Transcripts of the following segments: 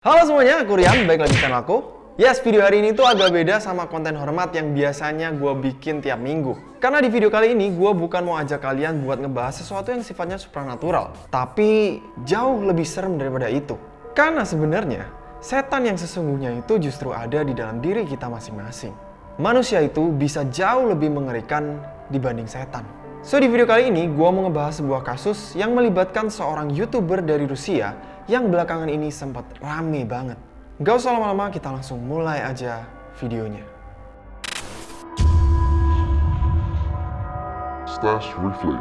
Halo semuanya, aku Rian, balik lagi channel aku. Yes, video hari ini tuh agak beda sama konten hormat yang biasanya gue bikin tiap minggu. Karena di video kali ini, gue bukan mau ajak kalian buat ngebahas sesuatu yang sifatnya supernatural. Tapi, jauh lebih serem daripada itu. Karena sebenarnya, setan yang sesungguhnya itu justru ada di dalam diri kita masing-masing. Manusia itu bisa jauh lebih mengerikan dibanding setan. So, di video kali ini, gue mau ngebahas sebuah kasus yang melibatkan seorang YouTuber dari Rusia yang belakangan ini sempat rame banget. Gak usah lama-lama, kita langsung mulai aja videonya. Stash Replay.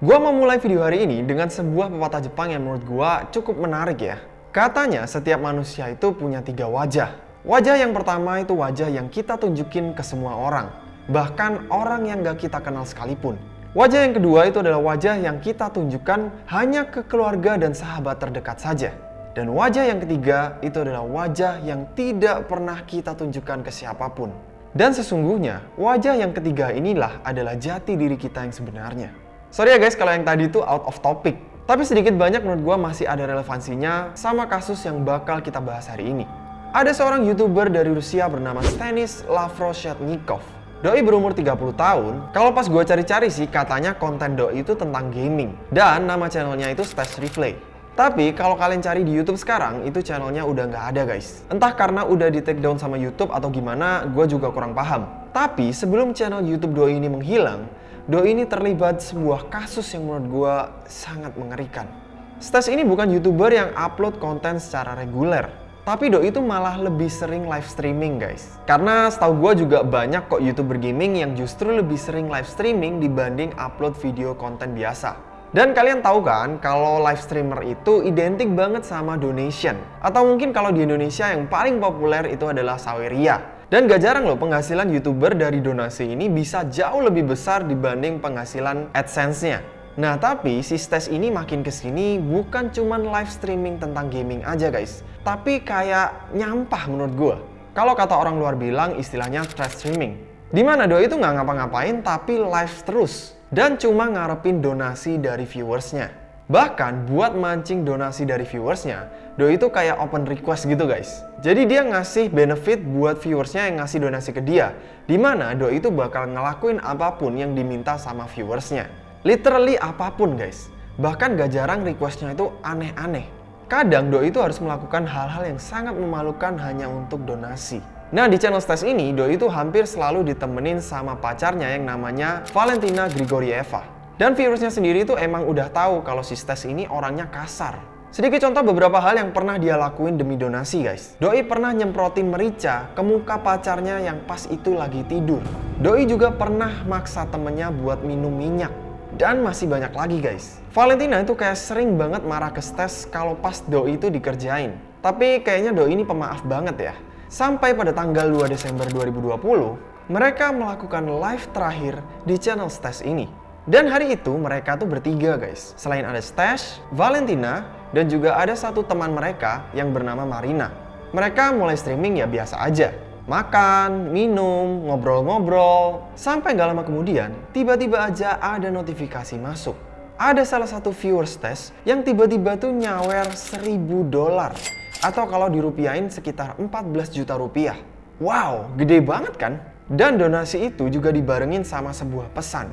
Gua mau mulai video hari ini dengan sebuah pepatah Jepang yang menurut gua cukup menarik ya. Katanya setiap manusia itu punya tiga wajah. Wajah yang pertama itu wajah yang kita tunjukin ke semua orang. Bahkan orang yang gak kita kenal sekalipun. Wajah yang kedua itu adalah wajah yang kita tunjukkan hanya ke keluarga dan sahabat terdekat saja. Dan wajah yang ketiga itu adalah wajah yang tidak pernah kita tunjukkan ke siapa pun. Dan sesungguhnya, wajah yang ketiga inilah adalah jati diri kita yang sebenarnya. Sorry ya guys kalau yang tadi itu out of topic. Tapi sedikit banyak menurut gue masih ada relevansinya sama kasus yang bakal kita bahas hari ini. Ada seorang YouTuber dari Rusia bernama Stanis Lavroshetnikov. Doi berumur 30 tahun, kalau pas gue cari-cari sih katanya konten Doi itu tentang gaming. Dan nama channelnya itu Stash Replay. Tapi kalau kalian cari di YouTube sekarang, itu channelnya udah nggak ada guys. Entah karena udah di take down sama YouTube atau gimana, gue juga kurang paham. Tapi sebelum channel YouTube Doi ini menghilang, Doi ini terlibat sebuah kasus yang menurut gue sangat mengerikan. Stash ini bukan YouTuber yang upload konten secara reguler. Tapi Doi itu malah lebih sering live streaming guys. Karena setahu gue juga banyak kok YouTuber gaming yang justru lebih sering live streaming dibanding upload video konten biasa. Dan kalian tahu kan kalau live streamer itu identik banget sama donation. Atau mungkin kalau di Indonesia yang paling populer itu adalah Saweria. Dan gak jarang loh penghasilan YouTuber dari donasi ini bisa jauh lebih besar dibanding penghasilan AdSense-nya. Nah tapi si Stes ini makin ke sini bukan cuman live streaming tentang gaming aja guys. Tapi kayak nyampah menurut gue. Kalau kata orang luar bilang istilahnya trash streaming. Di mana doi itu nggak ngapa-ngapain tapi live terus. Dan cuma ngarepin donasi dari viewersnya. Bahkan buat mancing donasi dari viewersnya, Doi itu kayak open request gitu guys. Jadi dia ngasih benefit buat viewersnya yang ngasih donasi ke dia. Di mana Doi itu bakal ngelakuin apa pun yang diminta sama viewersnya. Literally apa pun guys. Bahkan gak jarang requestnya itu aneh-aneh. Kadang Doi itu harus melakukan hal-hal yang sangat memalukan hanya untuk donasi. Nah di channel Stes ini, Doi itu hampir selalu ditemenin sama pacarnya yang namanya Valentina Grigorieva. Dan viewersnya sendiri itu emang udah tahu kalau si Stes ini orangnya kasar. Sedikit contoh beberapa hal yang pernah dia lakuin demi donasi guys. Doi pernah nyemprotin merica ke muka pacarnya yang pas itu lagi tidur. Doi juga pernah maksa temennya buat minum minyak. Dan masih banyak lagi guys. Valentina itu kayak sering banget marah ke Stes kalau pas Doi itu dikerjain. Tapi kayaknya Doi ini pemaaf banget ya. Sampai pada tanggal 2 Desember 2020, mereka melakukan live terakhir di channel Stes ini. Dan hari itu mereka tuh bertiga guys. Selain ada Stash, Valentina, dan juga ada satu teman mereka yang bernama Marina. Mereka mulai streaming ya biasa aja makan, minum, ngobrol-ngobrol. Sampai gak lama kemudian, tiba-tiba aja ada notifikasi masuk. Ada salah satu viewers test yang tiba-tiba tuh nyawer 1000 dolar. Atau kalau dirupiahin sekitar 14 juta rupiah. Wow, gede banget kan? Dan donasi itu juga dibarengin sama sebuah pesan.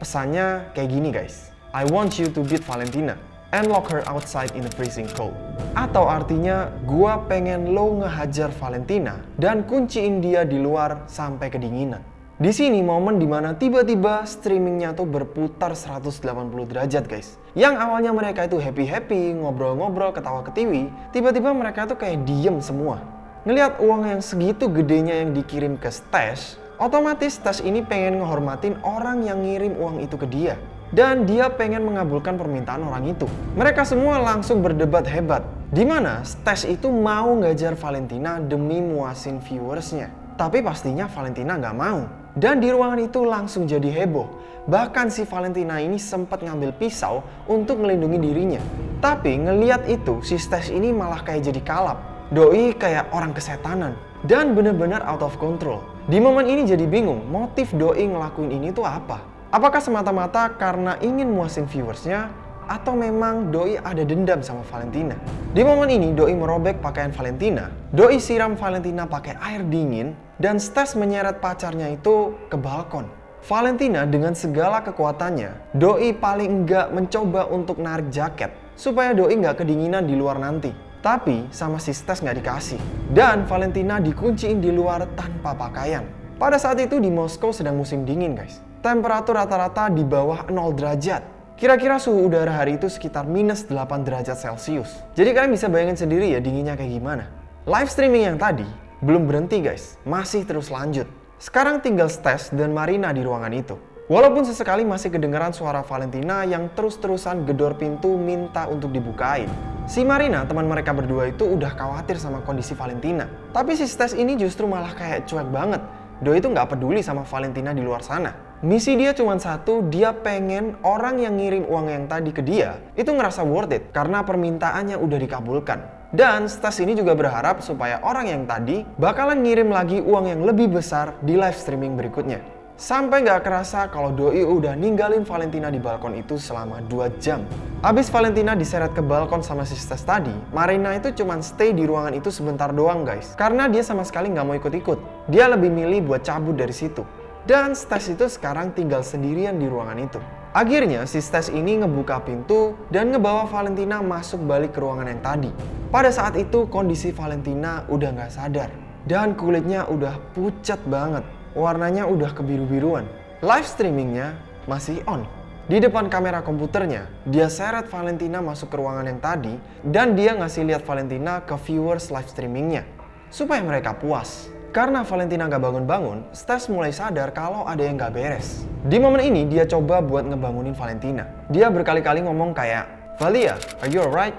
Pesannya kayak gini guys. I want you to beat Valentina and lock her outside in the freezing cold. Atau artinya, gua pengen lo ngehajar Valentina dan kunciin dia di luar sampai kedinginan. Di sini momen di mana tiba-tiba streamingnya tuh berputar 180 derajat guys. Yang awalnya mereka itu happy-happy, ngobrol-ngobrol, ketawa-ketiwi, tiba-tiba mereka tuh kayak diem semua. Ngeliat uang yang segitu gedenya yang dikirim ke Stash, otomatis Stash ini pengen ngehormatin orang yang ngirim uang itu ke dia dan dia pengen mengabulkan permintaan orang itu. Mereka semua langsung berdebat hebat, di mana Stash itu mau ngajar Valentina demi muasin viewersnya. Tapi pastinya Valentina nggak mau. Dan di ruangan itu langsung jadi heboh. Bahkan si Valentina ini sempat ngambil pisau untuk melindungi dirinya. Tapi ngeliat itu, si Stash ini malah kayak jadi kalap. Doi kayak orang kesetanan. Dan bener-bener out of control. Di momen ini jadi bingung, motif Doi ngelakuin ini tuh apa? Apakah semata-mata karena ingin muasin viewersnya? atau memang Doi ada dendam sama Valentina. Di momen ini Doi merobek pakaian Valentina, Doi siram Valentina pakai air dingin, dan Stas menyeret pacarnya itu ke balkon. Valentina dengan segala kekuatannya, Doi paling enggak mencoba untuk narik jaket supaya Doi nggak kedinginan di luar nanti. Tapi sama si Stas nggak dikasih. Dan Valentina dikunciin di luar tanpa pakaian. Pada saat itu di Moskow sedang musim dingin guys. Temperatur rata-rata di bawah 0 derajat. Kira-kira suhu udara hari itu sekitar minus 8 derajat Celcius. Jadi kalian bisa bayangin sendiri ya dinginnya kayak gimana. Live streaming yang tadi belum berhenti guys, masih terus lanjut. Sekarang tinggal Stes dan Marina di ruangan itu. Walaupun sesekali masih kedengaran suara Valentina yang terus-terusan gedor pintu minta untuk dibukain. Si Marina, teman mereka berdua itu udah khawatir sama kondisi Valentina. Tapi si Stes ini justru malah kayak cuek banget. Doi itu nggak peduli sama Valentina di luar sana. Misi dia cuma satu, dia pengen orang yang ngirim uang yang tadi ke dia itu ngerasa worth it karena permintaannya udah dikabulkan. Dan Stas ini juga berharap supaya orang yang tadi bakalan ngirim lagi uang yang lebih besar di live streaming berikutnya. Sampai nggak kerasa kalau Doi udah ninggalin Valentina di balkon itu selama 2 jam. Abis Valentina diseret ke balkon sama si Stas tadi, Marina itu cuma stay di ruangan itu sebentar doang guys. Karena dia sama sekali nggak mau ikut-ikut. Dia lebih milih buat cabut dari situ. Dan Stas itu sekarang tinggal sendirian di ruangan itu. Akhirnya si Stes ini ngebuka pintu dan ngebawa Valentina masuk balik ke ruangan yang tadi. Pada saat itu kondisi Valentina udah nggak sadar dan kulitnya udah pucat banget. Warnanya udah kebiru-biruan. Live streamingnya masih on. Di depan kamera komputernya, dia seret Valentina masuk ke ruangan yang tadi dan dia ngasih lihat Valentina ke viewers live streamingnya supaya mereka puas. Karena Valentina gak bangun-bangun, Stas mulai sadar kalau ada yang gak beres. Di momen ini, dia coba buat ngebangunin Valentina. Dia berkali-kali ngomong kayak, Valia, are you alright?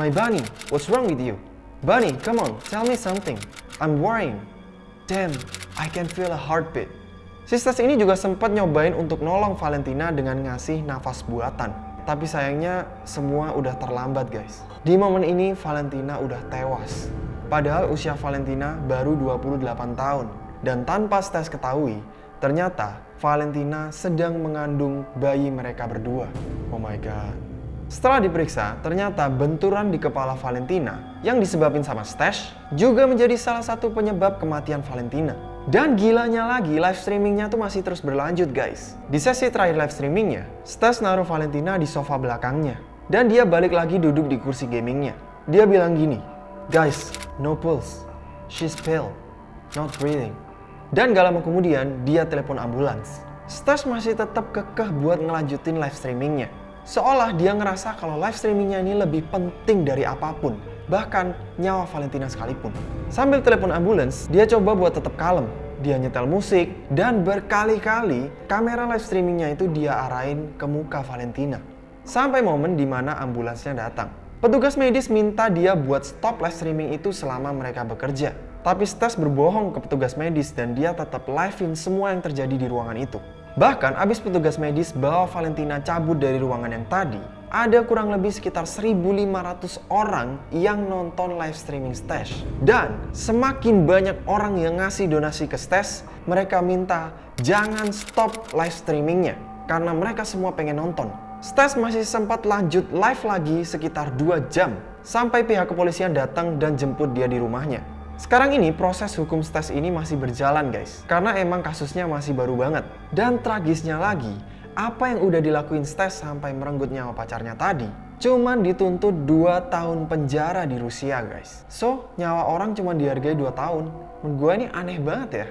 My bunny, what's wrong with you? Bunny, come on, tell me something. I'm worrying. Damn, I can feel a heartbeat. Si Stas ini juga sempat nyobain untuk nolong Valentina dengan ngasih nafas buatan. Tapi sayangnya semua udah terlambat guys. Di momen ini Valentina udah tewas. Padahal usia Valentina baru 28 tahun. Dan tanpa Stas ketahui, ternyata Valentina sedang mengandung bayi mereka berdua. Oh my god. Setelah diperiksa, ternyata benturan di kepala Valentina yang disebabin sama Stash juga menjadi salah satu penyebab kematian Valentina. Dan gilanya lagi, live streamingnya tuh masih terus berlanjut guys. Di sesi terakhir live streamingnya, Stash naruh Valentina di sofa belakangnya. Dan dia balik lagi duduk di kursi gamingnya. Dia bilang gini, Guys, no pulse. She's pale, not breathing. Dan gak lama kemudian, dia telepon ambulans. Stas masih tetap kekeh buat ngelanjutin live streamingnya. Seolah dia ngerasa kalau live streamingnya ini lebih penting dari apa pun. Bahkan nyawa Valentina sekalipun. Sambil telepon ambulans, dia coba buat tetap kalem. Dia nyetel musik, dan berkali-kali kamera live streamingnya itu dia arahin ke muka Valentina. Sampai momen di mana ambulansnya datang. Petugas medis minta dia buat stop live streaming itu selama mereka bekerja. Tapi Stas berbohong ke petugas medis dan dia tetap live-in semua yang terjadi di ruangan itu. Bahkan abis petugas medis bawa Valentina cabut dari ruangan yang tadi, ada kurang lebih sekitar 1500 orang yang nonton live streaming Stash. Dan semakin banyak orang yang ngasih donasi ke Stash, mereka minta jangan stop live streamingnya. Karena mereka semua pengen nonton. Stas masih sempat lanjut live lagi sekitar 2 jam sampai pihak kepolisian datang dan jemput dia di rumahnya. Sekarang ini proses hukum Stas ini masih berjalan guys, karena emang kasusnya masih baru banget. Dan tragisnya lagi, apa yang udah dilakuin Stas sampai merenggut nyawa pacarnya tadi, cuman dituntut 2 tahun penjara di Rusia guys. So, nyawa orang cuma dihargai 2 tahun. Menurut gue ini aneh banget ya.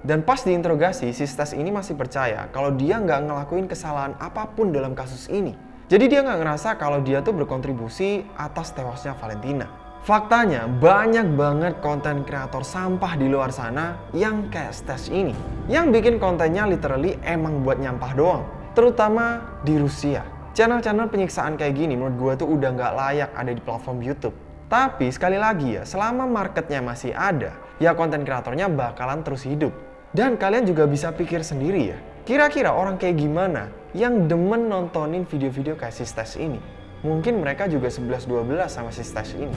Dan pas diinterogasi, si Stas ini masih percaya kalau dia nggak ngelakuin kesalahan apa pun dalam kasus ini. Jadi dia nggak ngerasa kalau dia tuh berkontribusi atas tewasnya Valentina. Faktanya banyak banget konten kreator sampah di luar sana yang kayak Stas ini. Yang bikin kontennya literally emang buat nyampah doang. Terutama di Rusia. Channel-channel penyiksaan kayak gini menurut gue tuh udah nggak layak ada di platform YouTube. Tapi sekali lagi ya, selama marketnya masih ada, ya konten kreatornya bakalan terus hidup. Dan kalian juga bisa pikir sendiri ya, kira-kira orang kayak gimana yang demen nontonin video-video kayak si Stash ini? Mungkin mereka juga 11-12 sama si Stash ini.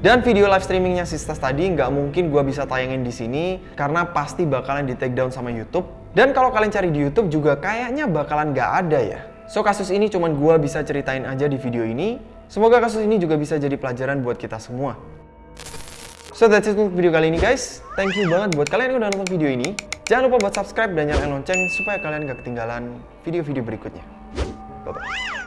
Dan video live streamingnya si Stash tadi nggak mungkin gue bisa tayangin di sini karena pasti bakalan di take down sama YouTube. Dan kalau kalian cari di YouTube juga kayaknya bakalan nggak ada ya. So kasus ini cuman gua bisa ceritain aja di video ini. Semoga kasus ini juga bisa jadi pelajaran buat kita semua. So that's it untuk video kali ini guys. Thank you banget buat kalian yang udah nonton video ini. Jangan lupa buat subscribe dan nyalain lonceng supaya kalian gak ketinggalan video-video berikutnya. Bye-bye.